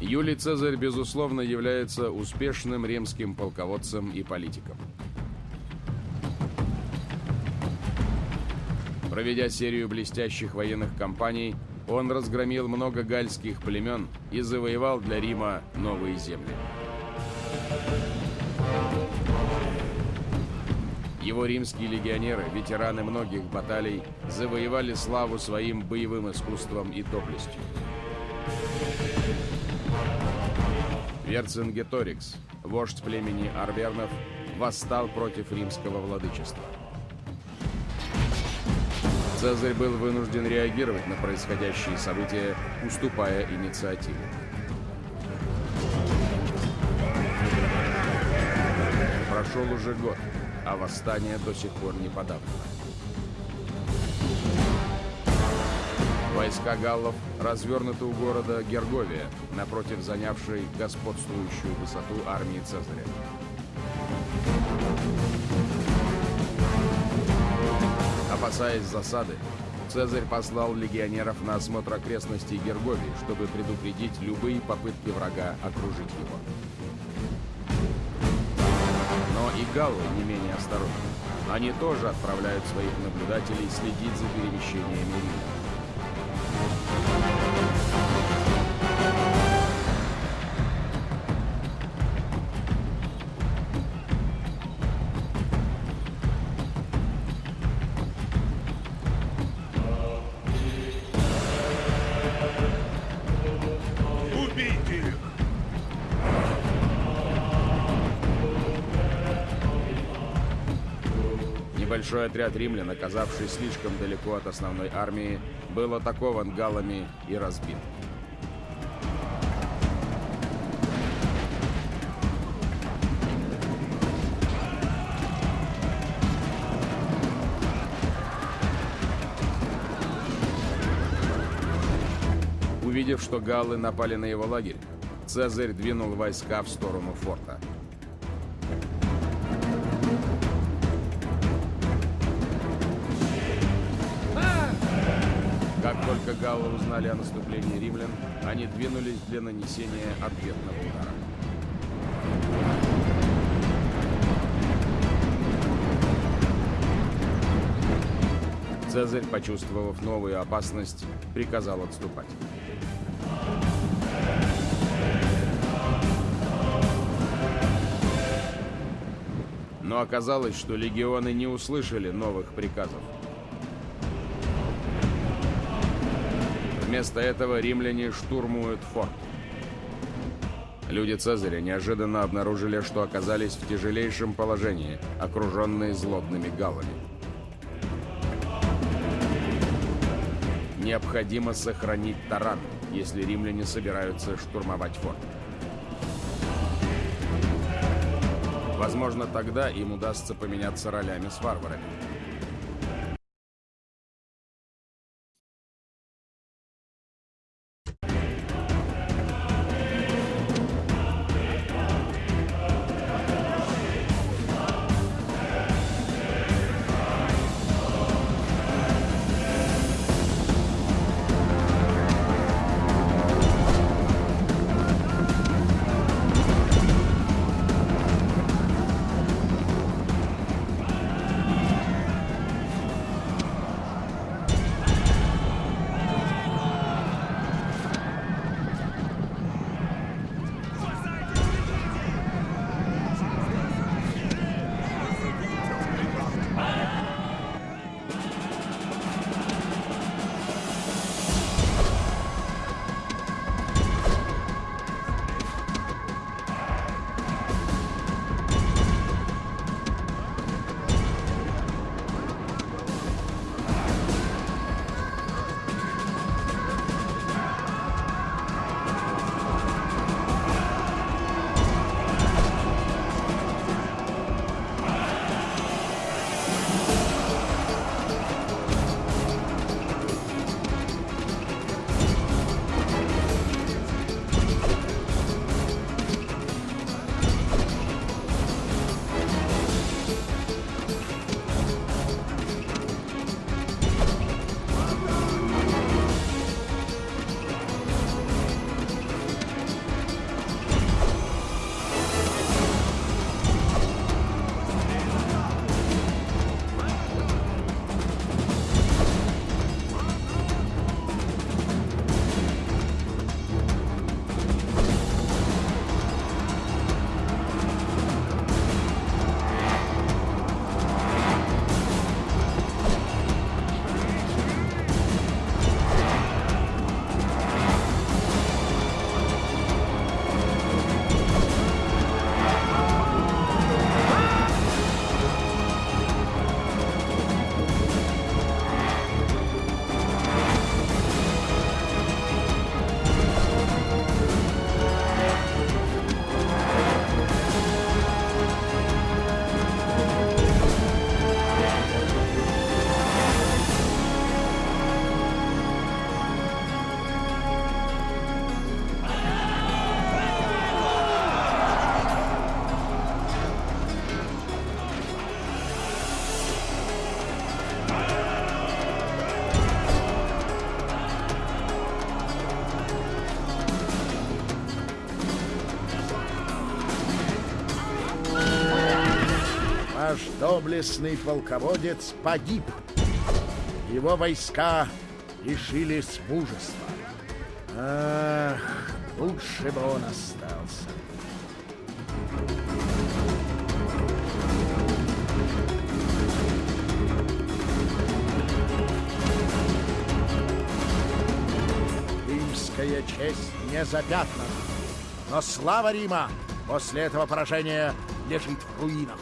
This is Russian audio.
Юлий Цезарь, безусловно, является успешным римским полководцем и политиком. Проведя серию блестящих военных кампаний, он разгромил много гальских племен и завоевал для Рима новые земли. Его римские легионеры, ветераны многих баталий, завоевали славу своим боевым искусством и доблестью. Верцингеторикс, вождь племени Арвернов, восстал против римского владычества. Цезарь был вынужден реагировать на происходящие события, уступая инициативу. Прошел уже год, а восстание до сих пор не подавлено. Войска галлов развернуты у города Герговия, напротив занявшей господствующую высоту армии Цезаря. Опасаясь засады, Цезарь послал легионеров на осмотр окрестностей Герговии, чтобы предупредить любые попытки врага окружить его. Но и галлы не менее осторожны. Они тоже отправляют своих наблюдателей следить за перемещениями римлян. Небольшой отряд римлян, оказавший слишком далеко от основной армии, был атакован галлами и разбит. Увидев, что галлы напали на его лагерь, Цезарь двинул войска в сторону форта. Как только галлы узнали о наступлении римлян, они двинулись для нанесения ответного удара. Цезарь, почувствовав новую опасность, приказал отступать. Но оказалось, что легионы не услышали новых приказов. Вместо этого римляне штурмуют форт. Люди Цезаря неожиданно обнаружили, что оказались в тяжелейшем положении, окруженные злобными галлами. Необходимо сохранить таран, если римляне собираются штурмовать форт. Возможно, тогда им удастся поменяться ролями с варварами. Наш доблестный полководец погиб. Его войска лишились мужества. Ах, лучше бы он остался. Римская честь не запятнана, но слава Рима после этого поражения лежит в руинах.